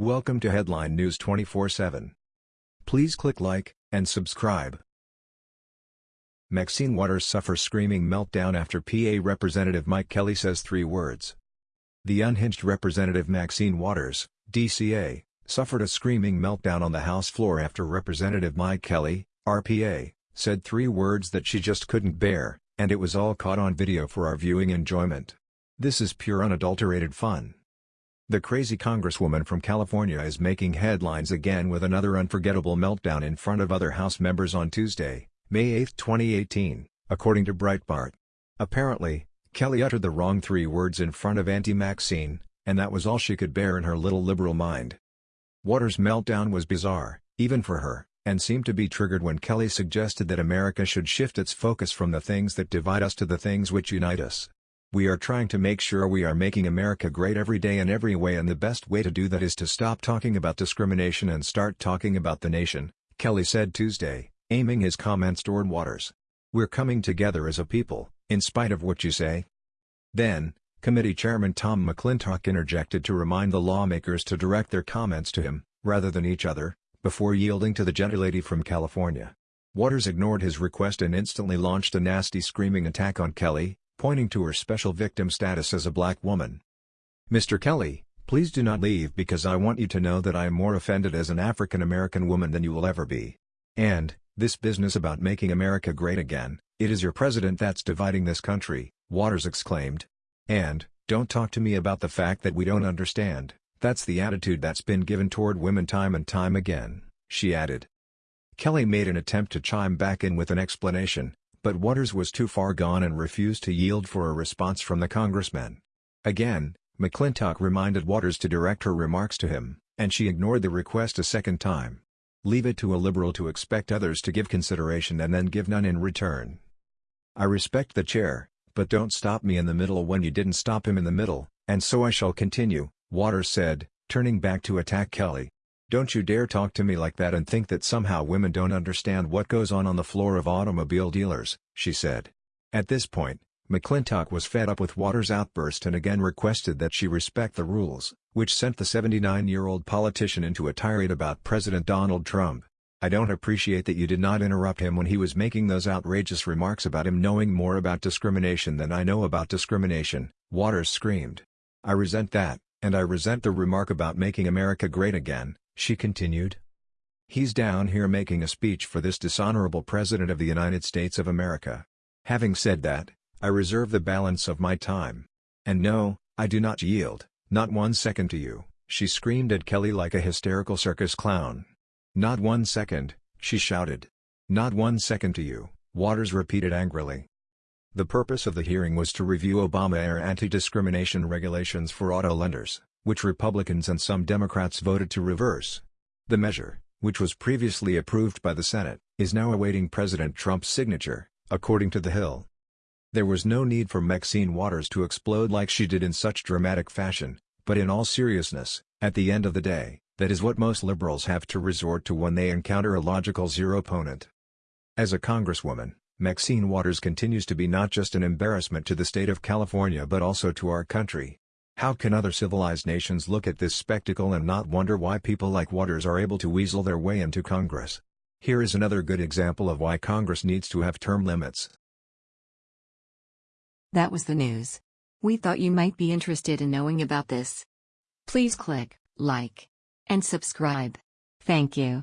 Welcome to Headline News 24/7. Please click like and subscribe. Maxine Waters suffers screaming meltdown after PA Representative Mike Kelly says three words. The unhinged Representative Maxine Waters, DCA, suffered a screaming meltdown on the House floor after Representative Mike Kelly, RPA, said three words that she just couldn't bear, and it was all caught on video for our viewing enjoyment. This is pure unadulterated fun. The crazy congresswoman from California is making headlines again with another unforgettable meltdown in front of other House members on Tuesday, May 8, 2018, according to Breitbart. Apparently, Kelly uttered the wrong three words in front of Auntie Maxine, and that was all she could bear in her little liberal mind. Waters' meltdown was bizarre, even for her, and seemed to be triggered when Kelly suggested that America should shift its focus from the things that divide us to the things which unite us. We are trying to make sure we are making America great every day in every way and the best way to do that is to stop talking about discrimination and start talking about the nation, Kelly said Tuesday, aiming his comments toward Waters. We're coming together as a people, in spite of what you say. Then, committee chairman Tom McClintock interjected to remind the lawmakers to direct their comments to him, rather than each other, before yielding to the gentlelady from California. Waters ignored his request and instantly launched a nasty screaming attack on Kelly, pointing to her special victim status as a black woman. Mr. Kelly, please do not leave because I want you to know that I am more offended as an African American woman than you will ever be. And, this business about making America great again, it is your president that's dividing this country, Waters exclaimed. And, don't talk to me about the fact that we don't understand, that's the attitude that's been given toward women time and time again, she added. Kelly made an attempt to chime back in with an explanation, but Waters was too far gone and refused to yield for a response from the congressman. Again, McClintock reminded Waters to direct her remarks to him, and she ignored the request a second time. Leave it to a liberal to expect others to give consideration and then give none in return. I respect the chair, but don't stop me in the middle when you didn't stop him in the middle, and so I shall continue, Waters said, turning back to attack Kelly. Don't you dare talk to me like that and think that somehow women don't understand what goes on on the floor of automobile dealers, she said. At this point, McClintock was fed up with Waters' outburst and again requested that she respect the rules, which sent the 79-year-old politician into a tirade about President Donald Trump. I don't appreciate that you did not interrupt him when he was making those outrageous remarks about him knowing more about discrimination than I know about discrimination, Waters screamed. I resent that, and I resent the remark about making America great again, she continued. He's down here making a speech for this dishonorable President of the United States of America. Having said that, I reserve the balance of my time. And no, I do not yield, not one second to you, she screamed at Kelly like a hysterical circus clown. Not one second, she shouted. Not one second to you, Waters repeated angrily. The purpose of the hearing was to review Obama-era anti-discrimination regulations for auto lenders which Republicans and some Democrats voted to reverse. The measure, which was previously approved by the Senate, is now awaiting President Trump's signature, according to The Hill. There was no need for Maxine Waters to explode like she did in such dramatic fashion, but in all seriousness, at the end of the day, that is what most liberals have to resort to when they encounter a logical zero opponent. As a congresswoman, Maxine Waters continues to be not just an embarrassment to the state of California but also to our country. How can other civilized nations look at this spectacle and not wonder why people like Waters are able to weasel their way into Congress? Here is another good example of why Congress needs to have term limits. That was the news. We thought you might be interested in knowing about this. Please click like and subscribe. Thank you.